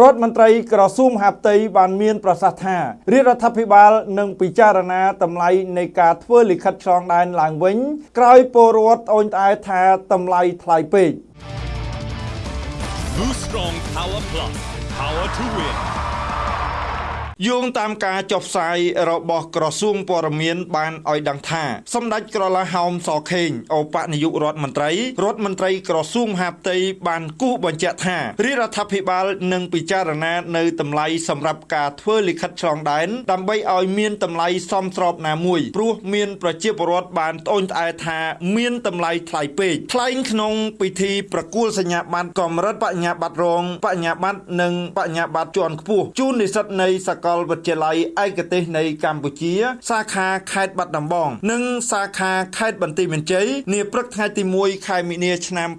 រដ្ឋមន្ត្រីក្រសួងមហាផ្ទៃបានមានប្រសាសន៍ថារាជរដ្ឋាភិបាលនឹងពិចារណាតម្លៃនៃការធ្វើលិខិតឆ្លងដែនឡើងវិញ ក្រោយពលរដ្ឋអូនត្អែថាតម្លៃថ្លៃពេក Boost Strong Power Plus. Power to win. យោងតាមការចុះផ្សាយរបស់ក្រសួងព័ត៌មានបានឲ្យដឹងថាសម្ដេចក្រឡាហោមសខេងអបនាយករដ្ឋមន្ត្រីរដ្ឋមន្ត្រីក្រសួងមហាផ្ទៃបានគូសបញ្ជាក់ថារាជរដ្ឋាភិបាលនឹងពិចារណានៅតម្លៃសម្រាប់ការធ្វើលិខិតឆ្លងដែនដើម្បីឲ្យមានតម្លៃសមស្របណាមួយព្រោះមានប្រជាពលរដ្ឋបានត្អូញត្អែថាមានតម្លៃថ្លៃពេកថ្លែងក្នុងពិធីប្រគល់សញ្ញាបត្រកម្រិតបញ្ញាបត្ររងបញ្ញាបត្រនិងបញ្ញាបត្រជាន់ខ្ពស់ជូននិស្សិតនៃសាកលវិទ្យាល័យឯកទេសនៃកម្ពុជា សាខាខេត្តបាត់ដំបង និងសាខាខេត្តបន្ទាយមានជ័យនាព្រឹកថ្ងៃទី1ខែមីនាឆ្នាំ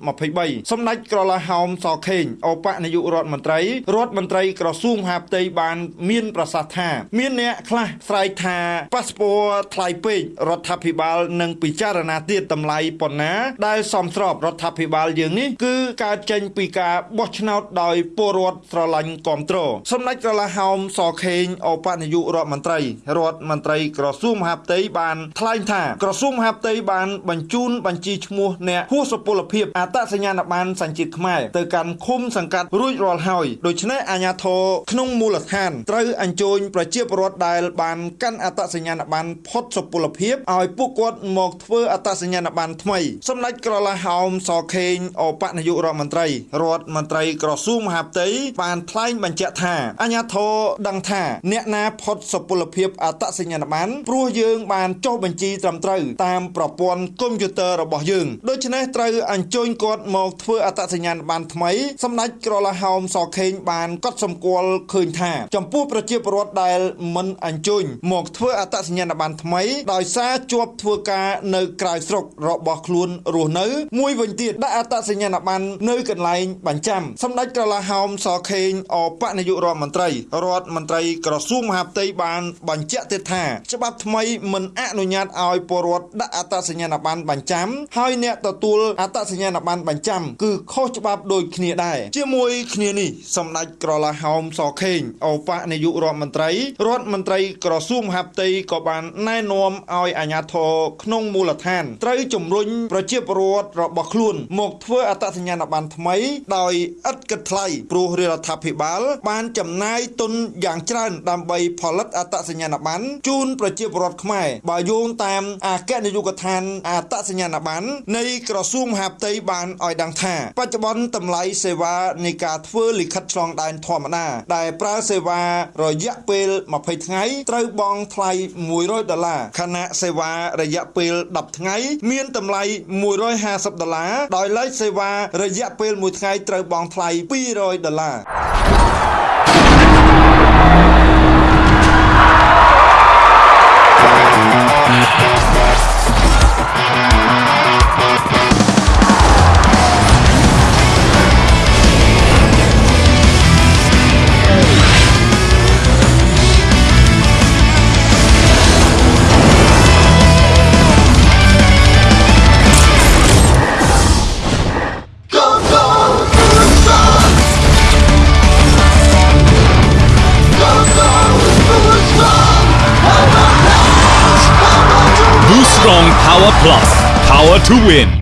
2023សម្ដេចក្រឡាហោមសខេងអបនាយករដ្ឋមន្ត្រីរដ្ឋមន្ត្រីក្រសួងមហាផ្ទៃបានមានប្រសាសន៍ថា មានអ្នកខ្លះស្រែកថាប៉ាសពតថ្លៃពេករដ្ឋាភិបាលនឹងពិចារណាទៀតតម្លៃប៉ុណ្ណា ដែលសមស្របរដ្ឋាភិបាលយើងនេះគឺកើតចេញពីការបោះឆ្នោតដោយពលរដ្ឋស្រឡាញ់គ្រប់គ្រងសម្ដេចក្រឡាហោមសខេងអបនាយករដ្ឋមន្ត្រីរដ្ឋមន្ត្រីក្រសួងមហាផ្ទៃបានថ្លែងថាក្រសួងមហាផ្ទៃបានបញ្ជូនបញ្ជីឈ្មោះអ្នកហួសសុពលភាពអត្តសញ្ញាណប័ណ្ណសញ្ជាតិខ្មែរទៅកាន់ឃុំសង្កាត់រួចរាល់ហើយដូច្នេះអាជ្ញាធរក្នុងមូលដ្ឋានត្រូវអញ្ជើញប្រជាពលរដ្ឋដែលបានកាន់អត្តសញ្ញាណប័ណ្ណផុតសុពលភាពឲ្យពួកគាត់មកធ្វើអត្តសញ្ញាណប័ណ្ណថ្មីសម្ដេចក្រឡាហោមសខេងអបនាយករដ្ឋមន្ត្រីរដ្ឋមន្ត្រីក្រសួងមហាផ្ទៃបានថ្លែងបញ្ជាក់ថាអាជ្ញាធរដឹងថាអ្នកណាផុតសុពលភាពអត្តសញ្ញាណប័ណ្ណព្រោះយើងបានចុះបញ្ជីត្រឹមត្រូវតាមប្រព័ន្ធកុំព្យូទ័ររបស់យើងដូច្នេះត្រូវអញ្ជើញគាត់មកធ្វើអត្តសញ្ញាណប័ណ្ណថ្មីសម្ដេចក្រឡាហោមសខេងបានកត់សម្គាល់ឃើញថាចំពោះប្រជាពលរដ្ឋដែលមិនអញ្ជើញមកធ្វើអត្តសញ្ញាណប័ណ្ណថ្មីដោយសារជាប់ធ្វើការនៅក្រៅស្រុករបស់ខ្លួនរស់នៅមួយវិញទៀតដាក់អត្តសញ្ញាណប័ណ្ណនៅកន្លែងបញ្ចាំសម្ដេចក្រឡាហោមសខេងអបនាយករដ្ឋមន្ត្រីរដ្ឋមន្ត្រីក្រសួងមហាផ្ទៃបានបញ្ជាក់ទៀតថាច្បាប់ថ្មីមិនអនុញ្ញាតឲ្យពលរដ្ឋដាក់អត្តសញ្ញាណប័ណ្ណបញ្ចាំហើយអ្នកទទួលអត្តសញ្ញាណប័ណ្ណបញ្ចាំគឺខុសច្បាប់ដូចគ្នាដែរជាមួយគ្នានេះសម្ដេចក្រឡាហោមសខេងអបនាយករដ្ឋមន្ត្រីរដ្ឋមន្ត្រីក្រសួងមហាផ្ទៃក៏បានណែនាំឲ្យអាជ្ញាធរក្នុងមូលដ្ឋានត្រូវជំរុញប្រជាពលរដ្ឋរបស់ខ្លួនមកធ្វើអត្តសញ្ញាណប័ណ្ណថ្មីដោយឥតគិតថ្លៃព្រោះរដ្ឋាភិបាលបានចំណាយទុនយ៉ាងច្រើនដើម្បីផលិតអត្តសញ្ញាណប័ណ្ណជូនប្រជាពលរដ្ឋខ្មែរបើយោងតាមអគ្គនាយកដ្ឋានអត្តសញ្ញាណប័ណ្ណនៃក្រសួងមហាផ្ទៃបានឲ្យដឹងថា បច្ចុប្បន្នតម្លៃសេវានៃការធ្វើលិខិតឆ្លងដែនធម្មតា ដែលប្រើសេវារយៈពេល20ថ្ងៃត្រូវបង់ថ្លៃ100ដុល្លារខណៈសេវារយៈពេល10ថ្ងៃ មានតម្លៃ150ដុល្លារដោយឡែកសេវារយៈពេល1ថ្ងៃត្រូវបង់ថ្លៃ200ដុល្លារ Power Plus. Power to win.